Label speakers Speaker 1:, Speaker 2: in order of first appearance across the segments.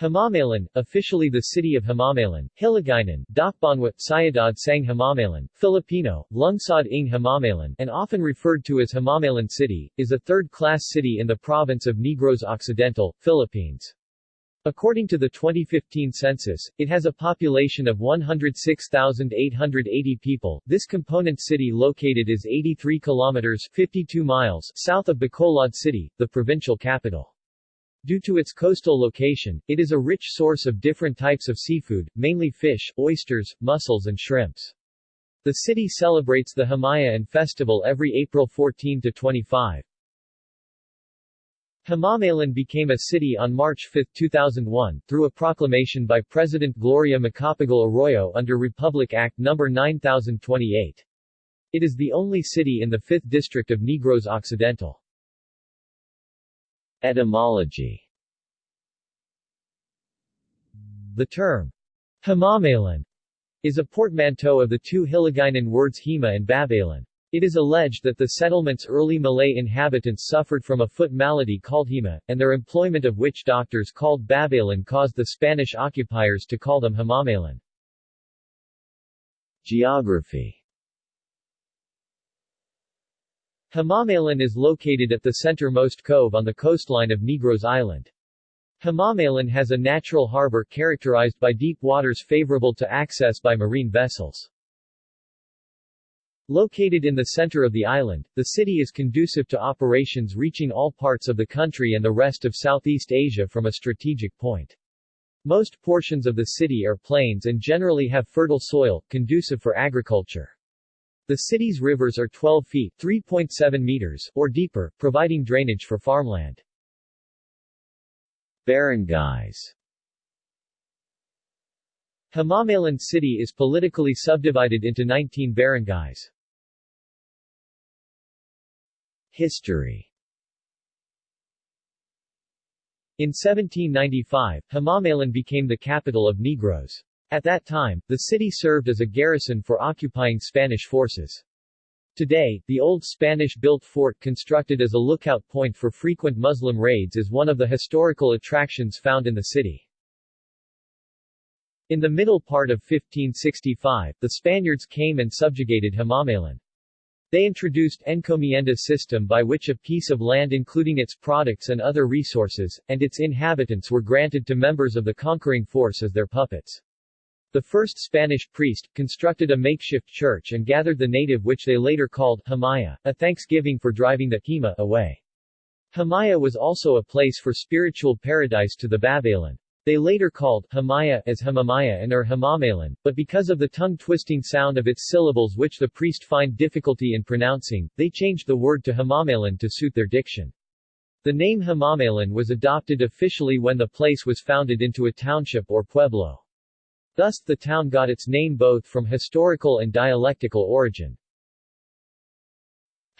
Speaker 1: Himamaylan, officially the city of Himamaylan, Hiligaynon, Dakbanwa, Sayadad Sang Himamaylan, Filipino, Lungsod ng Himamaylan and often referred to as Himamaylan City, is a third-class city in the province of Negros Occidental, Philippines. According to the 2015 census, it has a population of 106,880 people. This component city located is 83 kilometers 52 miles south of Bacolod City, the provincial capital. Due to its coastal location, it is a rich source of different types of seafood, mainly fish, oysters, mussels and shrimps. The city celebrates the Hamayan festival every April 14 to 25. Himamaylan became a city on March 5, 2001, through a proclamation by President Gloria Macapagal Arroyo under Republic Act No. 9028. It is the only city in the 5th District of Negros Occidental. Etymology The term Himamaylan is a portmanteau of the two Hiligaynon words Hima and Babaylan. It is alleged that the settlement's early Malay inhabitants suffered from a foot malady called Hima, and their employment of witch doctors called Babaylan caused the Spanish occupiers to call them Himamaylan. Geography Himamaylan is located at the centermost cove on the coastline of Negros Island. Himamaylan has a natural harbor characterized by deep waters favorable to access by marine vessels. Located in the center of the island, the city is conducive to operations reaching all parts of the country and the rest of Southeast Asia from a strategic point. Most portions of the city are plains and generally have fertile soil, conducive for agriculture. The city's rivers are 12 feet 3.7 meters or deeper, providing drainage for farmland. Barangays Himamaylan City is politically subdivided into 19 barangays. History In 1795, Himamaylan became the capital of Negros. At that time, the city served as a garrison for occupying Spanish forces. Today, the old Spanish-built fort constructed as a lookout point for frequent Muslim raids is one of the historical attractions found in the city. In the middle part of 1565, the Spaniards came and subjugated Himamaylan. They introduced encomienda system by which a piece of land including its products and other resources, and its inhabitants were granted to members of the conquering force as their puppets. The first Spanish priest, constructed a makeshift church and gathered the native which they later called Hamaya, a thanksgiving for driving the Hima away. Hamaya was also a place for spiritual paradise to the Babaylan. They later called Hamaya as Hamamaya and or Himamaylan, but because of the tongue-twisting sound of its syllables which the priest find difficulty in pronouncing, they changed the word to Himamaylan to suit their diction. The name Himamaylan was adopted officially when the place was founded into a township or pueblo. Thus, the town got its name both from historical and dialectical origin.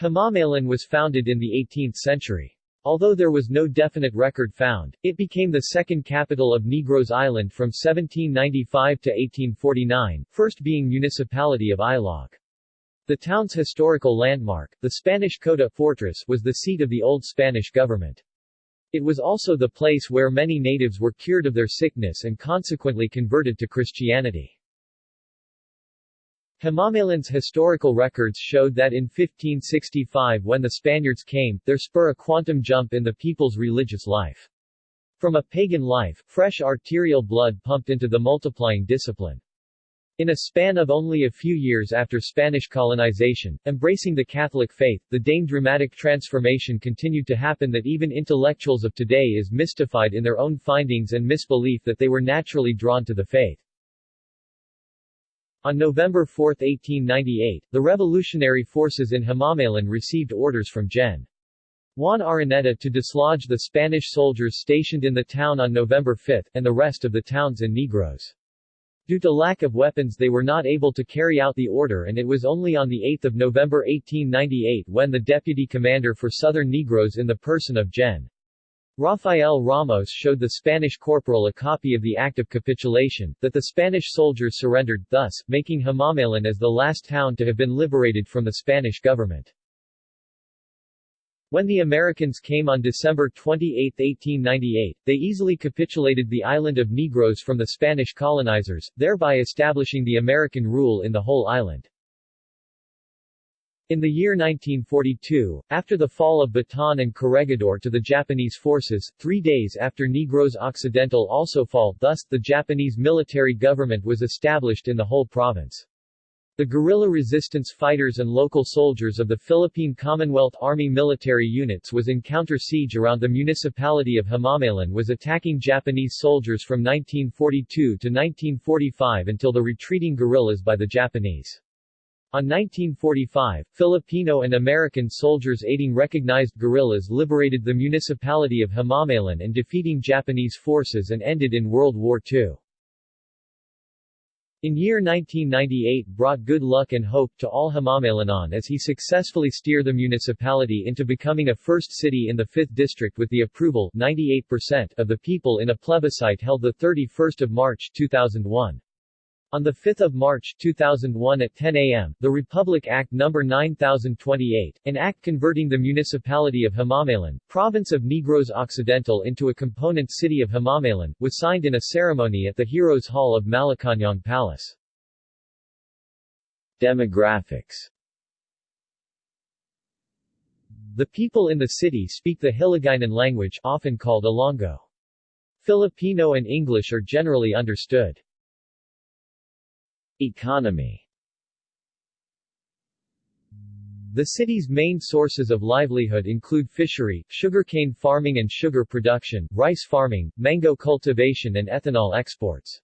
Speaker 1: Himamaylan was founded in the 18th century. Although there was no definite record found, it became the second capital of Negros Island from 1795 to 1849, first being municipality of Ilog. The town's historical landmark, the Spanish Cota Fortress was the seat of the old Spanish government. It was also the place where many natives were cured of their sickness and consequently converted to Christianity. Himamaylan's historical records showed that in 1565 when the Spaniards came, there spur a quantum jump in the people's religious life. From a pagan life, fresh arterial blood pumped into the multiplying discipline. In a span of only a few years after Spanish colonization, embracing the Catholic faith, the dame dramatic transformation continued to happen that even intellectuals of today is mystified in their own findings and misbelief that they were naturally drawn to the faith. On November 4, 1898, the revolutionary forces in Himamaylan received orders from Gen. Juan Araneta to dislodge the Spanish soldiers stationed in the town on November 5, and the rest of the towns and Negros. Due to lack of weapons they were not able to carry out the order and it was only on 8 November 1898 when the deputy commander for Southern Negros in the person of Gen. Rafael Ramos showed the Spanish corporal a copy of the Act of Capitulation, that the Spanish soldiers surrendered, thus, making Himamaylan as the last town to have been liberated from the Spanish government. When the Americans came on December 28, 1898, they easily capitulated the island of Negros from the Spanish colonizers, thereby establishing the American rule in the whole island. In the year 1942, after the fall of Bataan and Corregidor to the Japanese forces, three days after Negros Occidental also fall, thus, the Japanese military government was established in the whole province. The guerrilla resistance fighters and local soldiers of the Philippine Commonwealth Army military units was in counter-siege around the municipality of Himamaylan was attacking Japanese soldiers from 1942 to 1945 until the retreating guerrillas by the Japanese. On 1945, Filipino and American soldiers aiding recognized guerrillas liberated the municipality of Himamaylan and defeating Japanese forces and ended in World War II. In year 1998 brought good luck and hope to all Himamaylanon as he successfully steered the municipality into becoming a first city in the 5th district with the approval 98% of the people in a plebiscite held 31 March 2001. On 5 March 2001 at 10 a.m., the Republic Act No. 9028, an act converting the municipality of Himamaylan, province of Negros Occidental into a component city of Himamaylan, was signed in a ceremony at the Heroes Hall of Malacañang Palace. Demographics The people in the city speak the Hiligaynon language often called Ilonggo. Filipino and English are generally understood. Economy. The city's main sources of livelihood include fishery, sugarcane farming and sugar production, rice farming, mango cultivation and ethanol exports.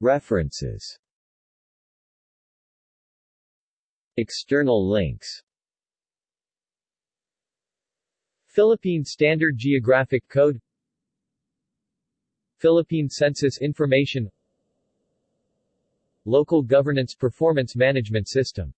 Speaker 1: References. External links. Philippine Standard Geographic Code Philippine Census Information Local Governance Performance Management System